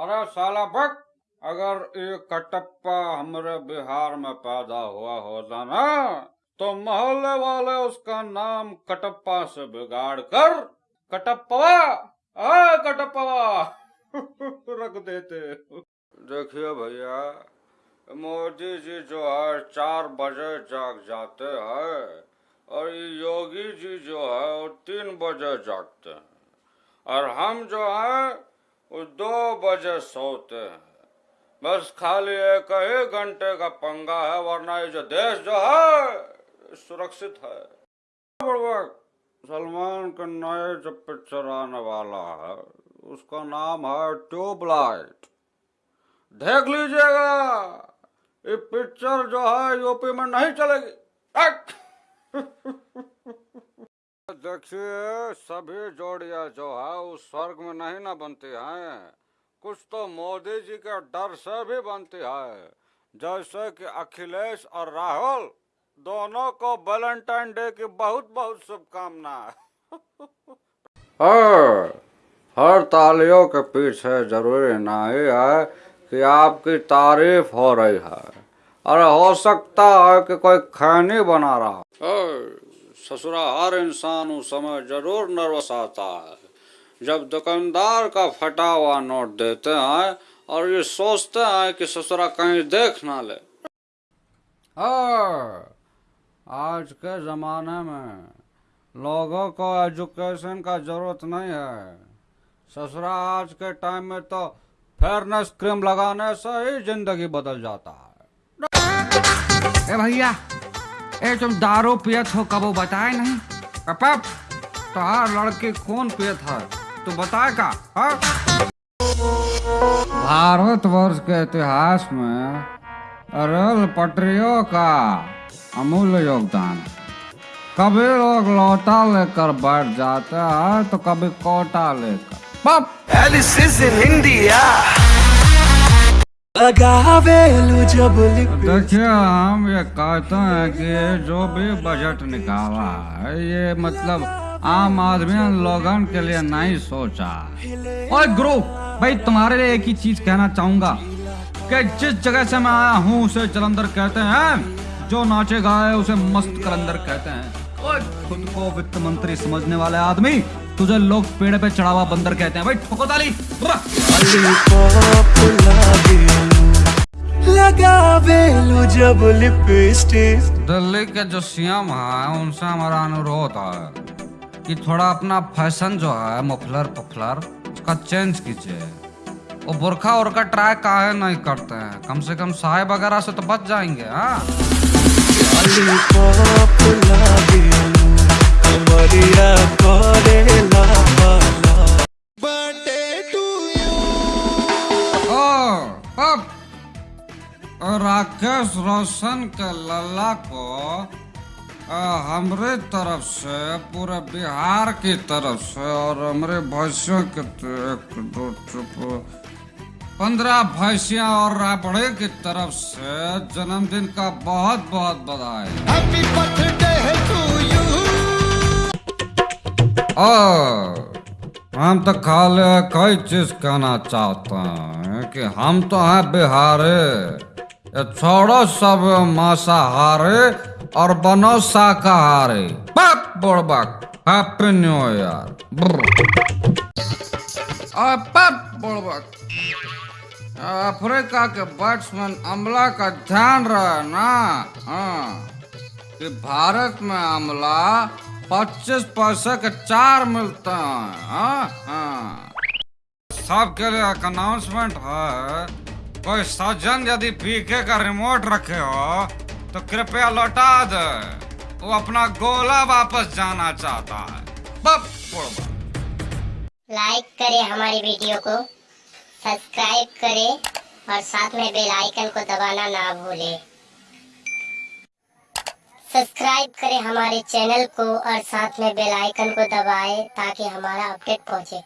अरे साला बक अगर ये कटप्पा हमारे बिहार में पैदा हुआ होता ना तो मोहल्ले वाले उसका नाम कटप्पा से बिगाड़ कर, कटप्पा आ कटप्पा, रख देते। देखिए भैया, मोदी जी जो है, चार बजे जाग जाते हैं, और योगी जी जो है, वो तीन बजे जागते हैं। और हम जो है वो दो बजे सोते हैं। बस खाली एक ही घंटे का पंगा है, वरना ये जो देश जो है, सुरक्षित है। सलमान का नए जो पिक्चर आने वाला है, उसका नाम है ट्यूबलाइट। देख लीजिएगा, ये पिक्चर जो है, यूपी में नहीं चलेगी! देखिए सभी जोड़िया जो है उस स्वर्ग में नहीं ना बनती हैं। कुछ तो मोदी जी के डर से भी बनती है। जैसे कि अखिलेश और राहुल दोनों को वैलेंटाइन डे की बहुत बहुत शुभकामना हर तालियों के पीछे ज़रूरी नहीं है कि आपकी तारीफ़ हो रही है। और हो सकता है कि कोई खैनी बना रहा हो। ससुरा हर इंसान उस समय ज़रूर नर्वस आता है। जब दुकानदार का फटा हुआ नोट देते हैं और ये सोचते हैं कि ससुरा कहीं देख ना ले। हाँ, आज के ज़माने में लोगों को एजुकेशन का ज़रूरत नहीं है। ससुरा आज के टाइम में तो फेयरनेस क्रीम लगाने से ही ज़िंदगी बदल जाता है। भैया ए, तुम दारू पियत हो कबो बताए नहीं? अपप तोहार लड़के कौन पियत है? तू बताए का हाँ? भारतवर्ष के इतिहास में रेल पटरियों का अमूल्य योगदान कभी लोग लौटा लेकर बैठ जाते हैं तो कभी कोटा लेकर. देखिए, हम ये कहते हैं कि जो भी बजट निकाला है, ये मतलब आम आदमी लोगन के लिए नहीं सोचा और गुरु, भाई तुम्हारे लिए एक ही चीज़ कहना चाहूँगा कि जिस जगह से मैं आया हूँ, उसे जलंधर कहते हैं, जो नाचे गाए, उसे मस्त कलंदर कहते हैं। ओए खुद को वित्त मंत्री समझने वाले आदमी तुझे लोग पेड़ पे चढ़ावा बंदर कहते हैं। भाई ठोको ताली। जब लिपस्टिक दिल्ली के जो सीएम है उनसे हमारा अनुरोध है कि थोड़ा अपना फ़ैशन जो है मुफलर पुफलर उसका चेंज कीजिए। वो बुरखा उरखा ट्राई काहे नहीं करते हैं? कम से कम साहेब वगैरह से तो बच जाएँगे हाँ? और राकेश रोशन के लल्ला को हमरे तरफ़ से पूरे बिहार की तरफ़ से और हमारे भैंसियों के तो एक दो चुप पंद्रह भैंसियाँ और राबड़े की तरफ़ से जन्मदिन का बहुत बहुत बधाई। हैप्पी बर्थडे टू यू हम तो खाली कई चीज़ कहना चाहते हैं कि हम तो हैं बिहारी। छोड़ो सब मांसाहारी और बनो शाकाहारी। बक बुड़बक हैप्पी न्यू ईयर। बुड़बक अफ्रीका के बैट्समैन अमला का ध्यान रहे ना? हाँ कि भारत में अमला पच्चीस पैसे के चार मिलते हैं हाँ हाँ। सबके लिए अनाउंसमेंट है, कोई सज्जन यदि पीके का रिमोट रखे हो तो कृपया लौटा दे। वो अपना गोला वापस जाना चाहता है। लाइक करें हमारी वीडियो को सब्सक्राइब करें, और साथ में बेल आइकन को दबाना ना भूलें। सब्सक्राइब करें हमारे चैनल को और साथ में बेल आइकन को दबाएँ ताकि हमारा अपडेट पहुँचे।